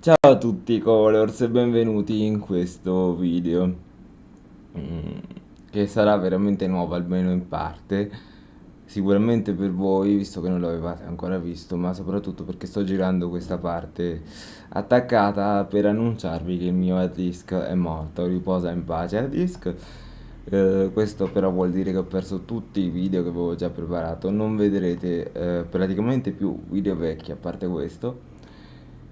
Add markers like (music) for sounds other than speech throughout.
Ciao a tutti Colors e benvenuti in questo video mm, che sarà veramente nuovo almeno in parte. Sicuramente per voi visto che non l'avevate ancora visto ma soprattutto perché sto girando questa parte attaccata per annunciarvi che il mio hard disk è morto riposa in pace hard disk. Eh, questo però vuol dire che ho perso tutti i video che avevo già preparato non vedrete eh, praticamente più video vecchi a parte questo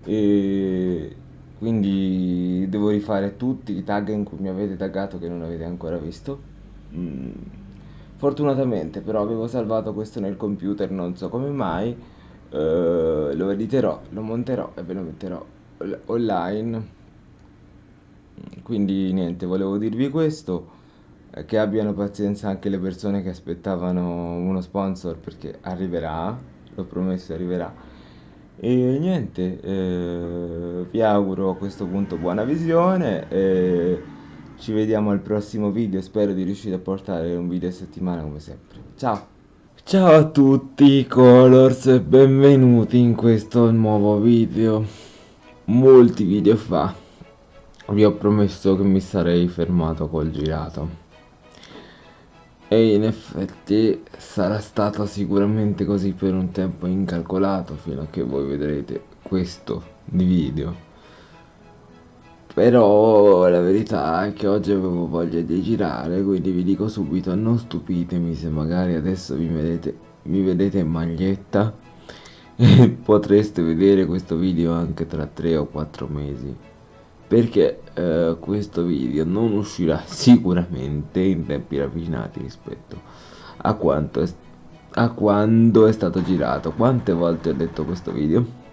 e quindi devo rifare tutti i tag in cui mi avete taggato che non avete ancora visto. Mm. fortunatamente però avevo salvato questo nel computer non so come mai. Eh, lo editerò lo monterò e ve lo metterò online. Quindi niente volevo dirvi questo. Eh, che abbiano pazienza anche le persone che aspettavano uno sponsor perché arriverà l'ho promesso arriverà e niente eh, vi auguro a questo punto buona visione e ci vediamo al prossimo video. Spero di riuscire a portare un video a settimana come sempre. Ciao! Ciao a tutti colors e benvenuti in questo nuovo video. Molti video fa. Vi ho promesso che mi sarei fermato col girato e in effetti sarà stato sicuramente così per un tempo incalcolato fino a che voi vedrete questo video. Però la verità è che oggi avevo voglia di girare quindi vi dico subito non stupitemi se magari adesso vi vedete, mi vedete in maglietta. (laughs) E potreste vedere questo video anche tra 3 o 4 mesi perché eh, questo video non uscirà (laughs) sicuramente in tempi ravvicinati rispetto a quanto è, a quando è stato girato. Quante volte ho detto questo video?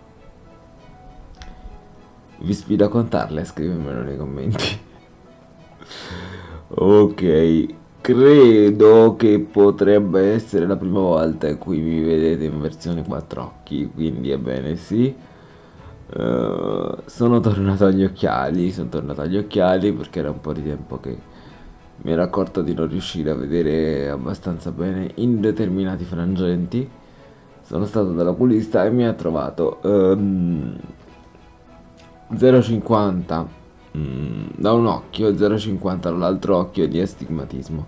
Vi sfido a contarle scrivermelo nei commenti. (laughs) Ok credo che potrebbe essere la prima volta in cui mi vedete in versione 4 occhi quindi ebbene sì Uh, sono tornato agli occhiali, sono tornato agli occhiali perché era un po' di tempo che mi ero accorto di non riuscire a vedere abbastanza bene in determinati frangenti. Sono stato dall'oculista e mi ha trovato um, 0,50 um, da un occhio e 0,50 dall'altro occhio di astigmatismo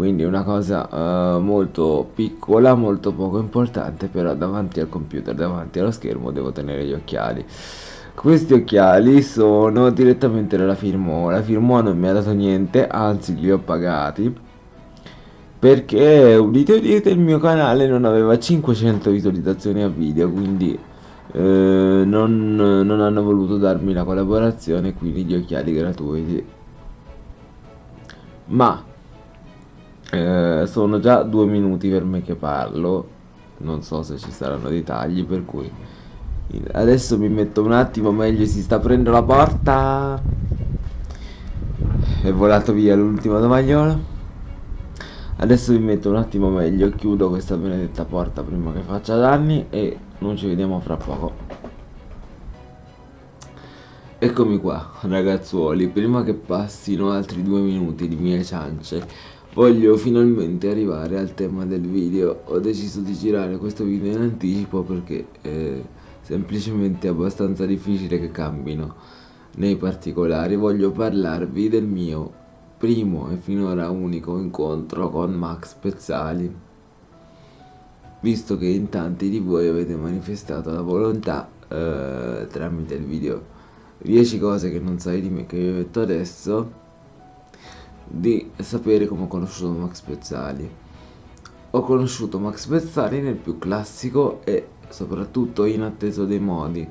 quindi una cosa uh, molto piccola molto poco importante però davanti al computer davanti allo schermo devo tenere gli occhiali. Questi occhiali sono direttamente dalla Firmo. La Firmo non mi ha dato niente anzi li ho pagati perché udite udite il mio canale non aveva 500 visualizzazioni a video quindi eh, non, non hanno voluto darmi la collaborazione quindi gli occhiali gratuiti. Ma eh, sono già due minuti per me che parlo non so se ci saranno dei tagli per cui adesso mi metto un attimo meglio si sta aprendo la porta. È volato via l'ultimo tomagliolo adesso mi metto un attimo meglio chiudo questa benedetta porta prima che faccia danni e non ci vediamo fra poco. Eccomi qua ragazzuoli prima che passino altri due minuti di mie ciance Voglio finalmente arrivare al tema del video, ho deciso di girare questo video in anticipo perché è semplicemente abbastanza difficile che cambino nei particolari. Voglio parlarvi del mio primo e finora unico incontro con Max Pezzali. Visto che in tanti di voi avete manifestato la volontà eh, tramite il video 10 cose che non sai di me che vi ho detto adesso di sapere come ho conosciuto Max Pezzali. Ho conosciuto Max Pezzali nel più classico e soprattutto inatteso dei modi,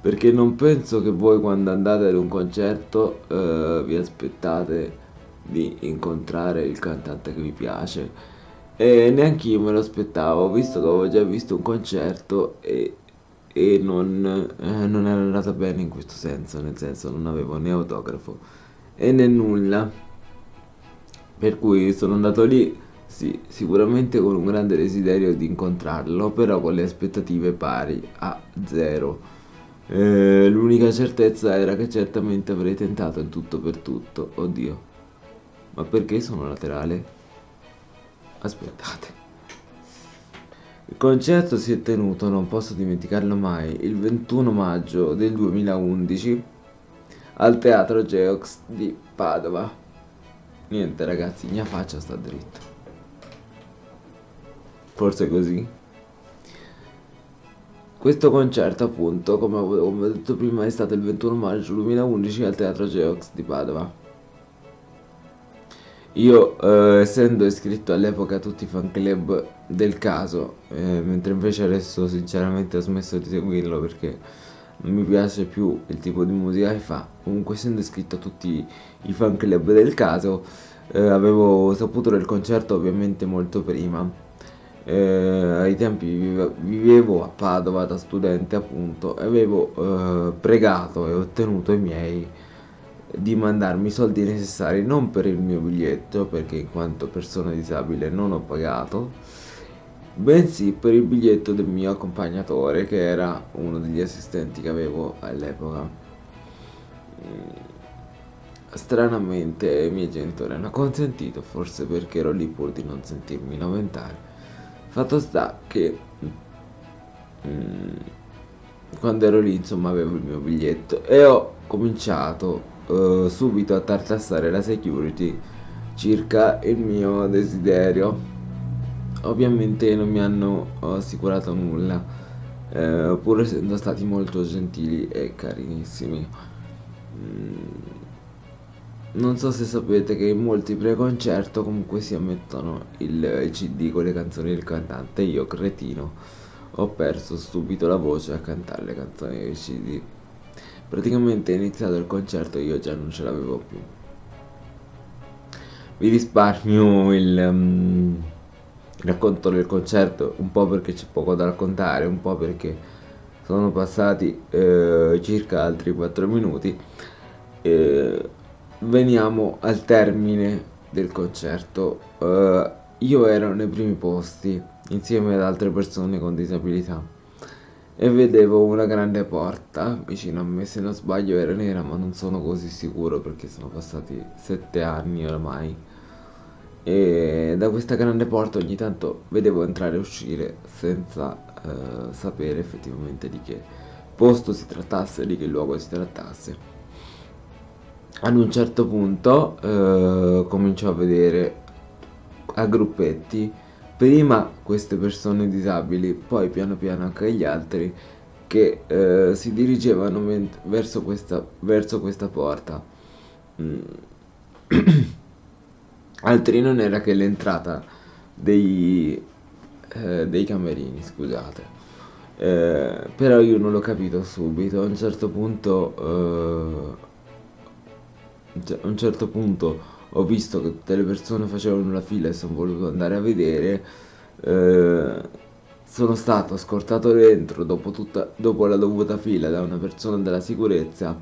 perché non penso che voi quando andate ad un concerto eh, vi aspettate di incontrare il cantante che vi piace e neanche io me lo aspettavo visto che avevo già visto un concerto e, e non, eh, non era andata bene in questo senso nel senso non avevo né autografo e né nulla per cui sono andato lì sì, sicuramente con un grande desiderio di incontrarlo, però con le aspettative pari a zero. Eh, l'unica certezza era che certamente avrei tentato in tutto per tutto. Oddio, ma perché sono laterale? Aspettate. Il concerto si è tenuto, non posso dimenticarlo mai, il 21 maggio del 2011 al Teatro Geox di Padova. Niente ragazzi, mia faccia sta dritta. Forse così. Questo concerto appunto, come avevo detto prima, è stato il 21 maggio 2011 al Teatro Geox di Padova. Io, eh, essendo iscritto all'epoca a tutti i fan club del caso, eh, mentre invece adesso sinceramente ho smesso di seguirlo perché mi piace più il tipo di musica che fa, comunque essendo iscritto a tutti i fan club del caso, eh, avevo saputo del concerto ovviamente molto prima. Eh, ai tempi vivevo a Padova da studente appunto e avevo eh, pregato e ottenuto i miei di mandarmi i soldi necessari non per il mio biglietto, perché in quanto persona disabile non ho pagato, bensì per il biglietto del mio accompagnatore, che era uno degli assistenti che avevo all'epoca. Mm, stranamente i miei genitori hanno consentito, forse perché ero lì pur di non sentirmi lamentare. Fatto sta che mm, quando ero lì insomma avevo il mio biglietto e ho cominciato uh, subito a tartassare la security circa il mio desiderio. Ovviamente non mi hanno assicurato nulla, eh, pur essendo stati molto gentili e carinissimi. Mm. Non so se sapete che in molti preconcerto comunque si ammettono il, CD con le canzoni del cantante. Io, cretino, ho perso subito la voce a cantare le canzoni del CD praticamente è iniziato il concerto io già non ce l'avevo più vi risparmio il um, racconto del concerto un po' perché c'è poco da raccontare un po' perché sono passati eh, circa altri 4 minuti eh, veniamo al termine del concerto uh, io ero nei primi posti insieme ad altre persone con disabilità e vedevo una grande porta vicino a me, se non sbaglio era nera, ma non sono così sicuro perché sono passati sette anni oramai. E da questa grande porta ogni tanto vedevo entrare e uscire senza eh, sapere effettivamente di che posto si trattasse, di che luogo si trattasse. Ad un certo punto eh, comincio a vedere a gruppetti prima queste persone disabili, poi piano piano anche gli altri che eh, si dirigevano verso questa, verso questa porta. Mm. (clears throat) altri non era che l'entrata dei, eh, dei camerini, scusate. Eh, però io non l'ho capito subito, a un certo punto, eh, a un certo punto ho visto che tutte le persone facevano la fila e sono voluto andare a vedere eh, sono stato scortato dentro dopo, tutta, dopo la dovuta fila da una persona della sicurezza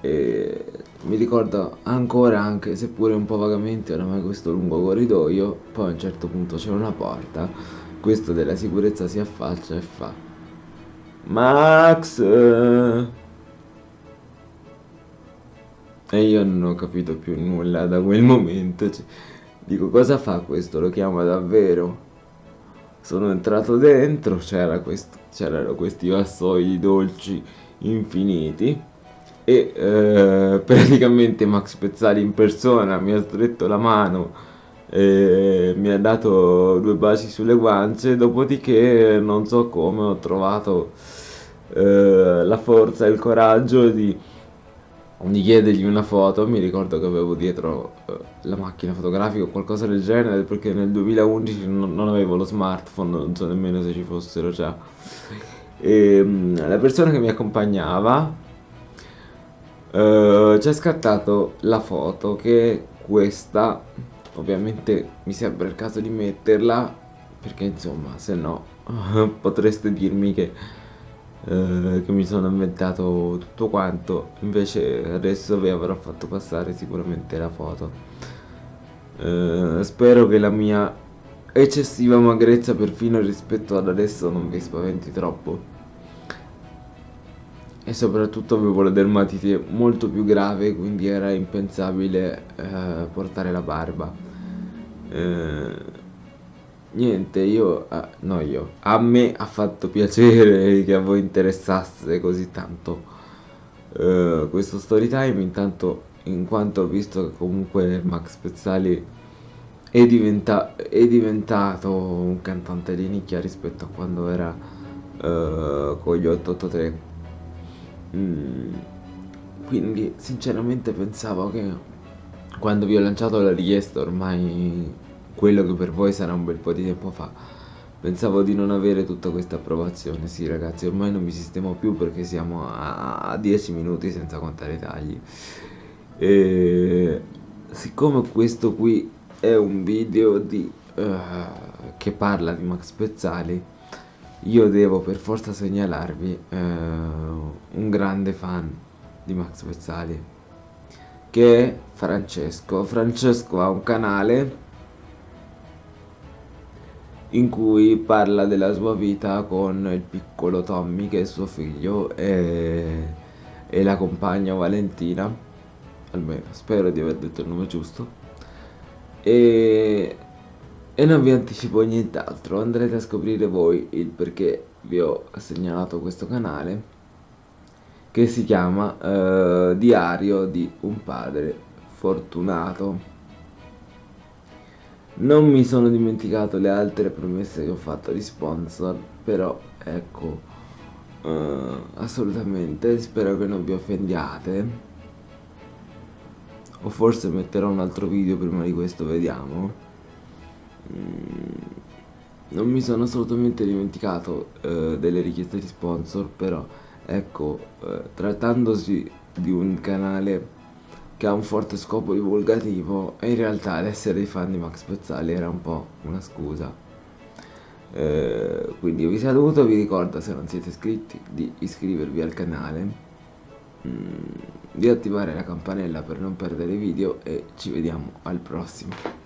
e mi ricordo ancora anche seppure un po' vagamente oramai questo lungo corridoio poi a un certo punto c'è una porta questo della sicurezza si affaccia e fa Max e io non ho capito più nulla da quel momento. Cioè, dico, cosa fa questo? Lo chiama davvero? Sono entrato dentro, c'era quest c'erano questi vassoi dolci infiniti e eh, (laughs) praticamente Max Pezzali in persona mi ha stretto la mano e mi ha dato due baci sulle guance dopodiché non so come ho trovato eh, la forza e il coraggio di di chiedergli una foto, mi ricordo che avevo dietro eh, la macchina fotografica o qualcosa del genere perché nel 2011 non, non avevo lo smartphone, non so nemmeno se ci fossero già. E mm, la persona che mi accompagnava eh, ci ha scattato la foto che è questa, ovviamente mi sembra il caso di metterla perché insomma se no (laughs) potreste dirmi che eh, che mi sono inventato tutto quanto. Invece adesso vi avrò fatto passare sicuramente la foto. Eh, spero che la mia eccessiva magrezza perfino rispetto ad adesso non vi spaventi troppo e soprattutto avevo la dermatite molto più grave quindi era impensabile eh, portare la barba. Eh, niente, io, eh, no io, a me ha fatto piacere (laughs) che a voi interessasse così tanto. Uh, questo story time, intanto in quanto ho visto che comunque Max Pezzali è, diventa è diventato un cantante di nicchia rispetto a quando era uh, con gli 883. Mm, quindi sinceramente pensavo che quando vi ho lanciato la richiesta ormai quello che per voi sarà un bel po' di tempo fa pensavo di non avere tutta questa approvazione. Sì ragazzi ormai non mi sistemo più perché siamo a 10 minuti senza contare i tagli. E siccome questo qui è un video di, uh, che parla di Max Pezzali io devo per forza segnalarvi uh, un grande fan di Max Pezzali che è Francesco. Francesco ha un canale in cui parla della sua vita con il piccolo Tommy che è suo figlio e, e la compagna Valentina almeno spero di aver detto il nome giusto e, e non vi anticipo nient'altro andrete a scoprire voi il perché vi ho segnalato questo canale che si chiama uh, Diario di un padre fortunato non mi sono dimenticato le altre promesse che ho fatto di sponsor, però ecco, uh, assolutamente, spero che non vi offendiate. O forse metterò un altro video prima di questo, vediamo. Mm, non mi sono assolutamente dimenticato uh, delle richieste di sponsor, però ecco, uh, trattandosi di un canale che ha un forte scopo divulgativo in realtà l'essere fan di Max Pezzali era un po' una scusa. Eh, quindi vi saluto, vi ricordo se non siete iscritti di iscrivervi al canale, mm, di attivare la campanella per non perdere video e ci vediamo al prossimo.